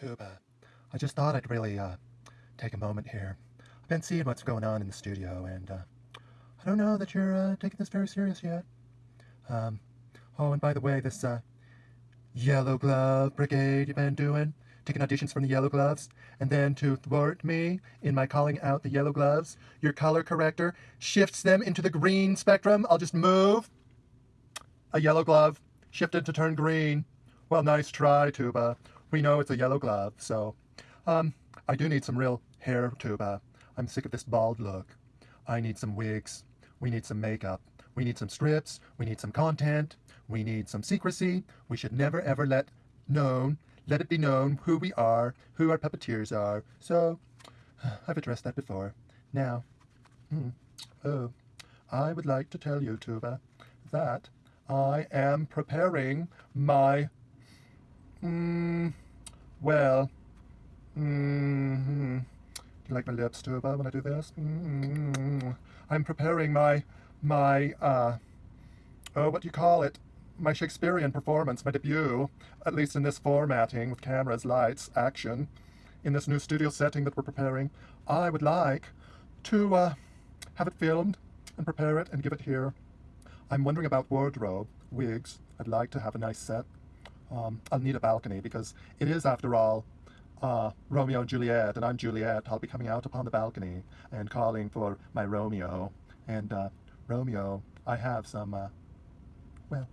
Tuba. I just thought I'd really uh, take a moment here. I've been seeing what's going on in the studio, and uh, I don't know that you're uh, taking this very serious yet. Um, oh, and by the way, this uh, Yellow Glove Brigade you've been doing, taking auditions from the Yellow Gloves, and then to thwart me in my calling out the Yellow Gloves, your color corrector shifts them into the green spectrum. I'll just move a yellow glove, shifted to turn green. Well, nice try, Tuba. We know it's a yellow glove, so... Um, I do need some real hair, Tuba. I'm sick of this bald look. I need some wigs. We need some makeup. We need some strips. We need some content. We need some secrecy. We should never ever let known, let it be known who we are, who our puppeteers are. So, I've addressed that before. Now, mm, oh, I would like to tell you, Tuba, that I am preparing my, mm, well, mm -hmm. Do you like my lips, Tuba, when I do this? Mm -hmm. I'm preparing my, my, uh, oh, what do you call it? My Shakespearean performance, my debut, at least in this formatting with cameras, lights, action, in this new studio setting that we're preparing. I would like to uh, have it filmed and prepare it and give it here. I'm wondering about wardrobe, wigs. I'd like to have a nice set. Um, I'll need a balcony because it is, after all, uh, Romeo and Juliet, and I'm Juliet. I'll be coming out upon the balcony and calling for my Romeo. And uh, Romeo, I have some, uh, well,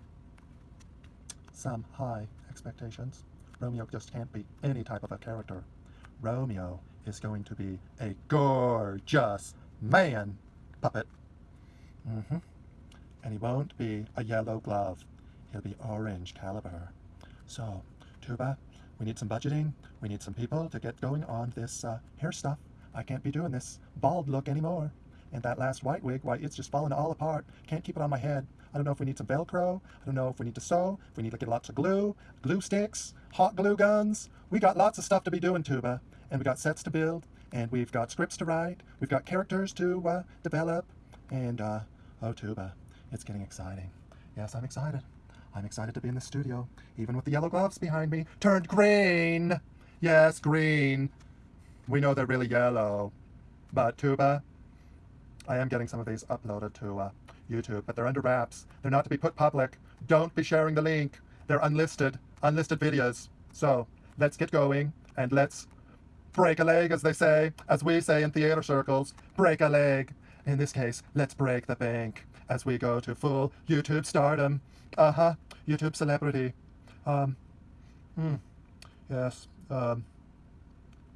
some high expectations. Romeo just can't be any type of a character. Romeo is going to be a gorgeous man puppet. Mm-hmm. And he won't be a yellow glove. He'll be orange caliber. So, Tuba, we need some budgeting. We need some people to get going on this uh, hair stuff. I can't be doing this bald look anymore. And that last white wig, why, it's just falling all apart. Can't keep it on my head. I don't know if we need some Velcro. I don't know if we need to sew. If we need to get lots of glue, glue sticks, hot glue guns. We got lots of stuff to be doing, Tuba. And we got sets to build. And we've got scripts to write. We've got characters to uh, develop. And, uh, oh, Tuba, it's getting exciting. Yes, I'm excited. I'm excited to be in the studio, even with the yellow gloves behind me. Turned green! Yes, green. We know they're really yellow. But Tuba, I am getting some of these uploaded to uh, YouTube, but they're under wraps. They're not to be put public. Don't be sharing the link. They're unlisted, unlisted videos. So let's get going and let's break a leg, as they say, as we say in theater circles, break a leg. In this case, let's break the bank as we go to full YouTube stardom. Uh-huh, YouTube celebrity. Um, hmm, yes, um,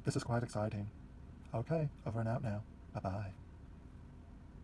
this is quite exciting. Okay, over and out now. Bye-bye.